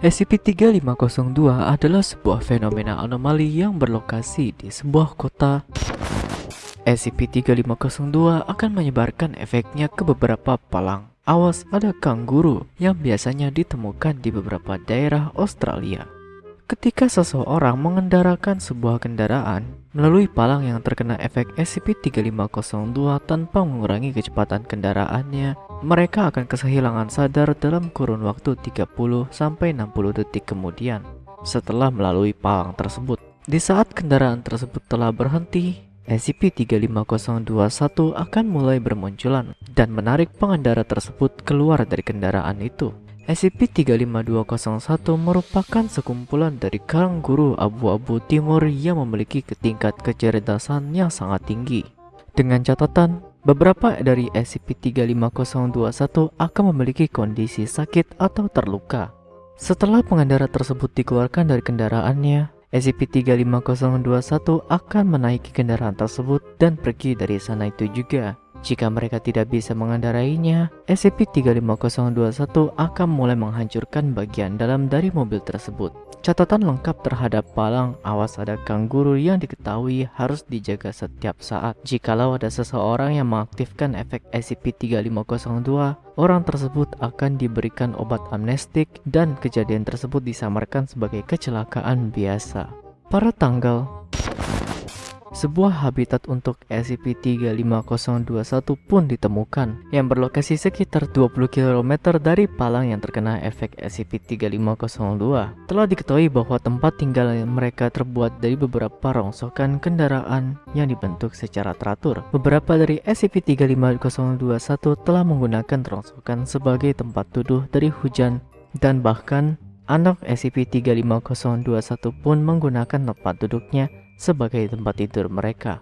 SCP-3502 adalah sebuah fenomena anomali yang berlokasi di sebuah kota. SCP-3502 akan menyebarkan efeknya ke beberapa palang. Awas ada kanguru yang biasanya ditemukan di beberapa daerah Australia. Ketika seseorang mengendarakan sebuah kendaraan melalui palang yang terkena efek SCP-3502 tanpa mengurangi kecepatan kendaraannya, mereka akan kehilangan sadar dalam kurun waktu 30-60 detik kemudian setelah melalui palang tersebut. Di saat kendaraan tersebut telah berhenti, SCP-35021 akan mulai bermunculan dan menarik pengendara tersebut keluar dari kendaraan itu. SCP-35201 merupakan sekumpulan dari kanguru abu-abu timur yang memiliki tingkat kecerdasan yang sangat tinggi. Dengan catatan, beberapa dari SCP-35021 akan memiliki kondisi sakit atau terluka. Setelah pengendara tersebut dikeluarkan dari kendaraannya, SCP-35021 akan menaiki kendaraan tersebut dan pergi dari sana itu juga. Jika mereka tidak bisa mengendarainya, SCP-35021 akan mulai menghancurkan bagian dalam dari mobil tersebut. Catatan lengkap terhadap palang awas ada kanguru yang diketahui harus dijaga setiap saat. Jikalau ada seseorang yang mengaktifkan efek SCP-3502, orang tersebut akan diberikan obat amnestik dan kejadian tersebut disamarkan sebagai kecelakaan biasa. Pada tanggal sebuah habitat untuk SCP-35021 pun ditemukan yang berlokasi sekitar 20 km dari palang yang terkena efek SCP-3502. Telah diketahui bahwa tempat tinggal mereka terbuat dari beberapa rongsokan kendaraan yang dibentuk secara teratur. Beberapa dari SCP-35021 telah menggunakan rongsokan sebagai tempat tuduh dari hujan dan bahkan anak SCP-35021 pun menggunakan tempat duduknya sebagai tempat tidur mereka.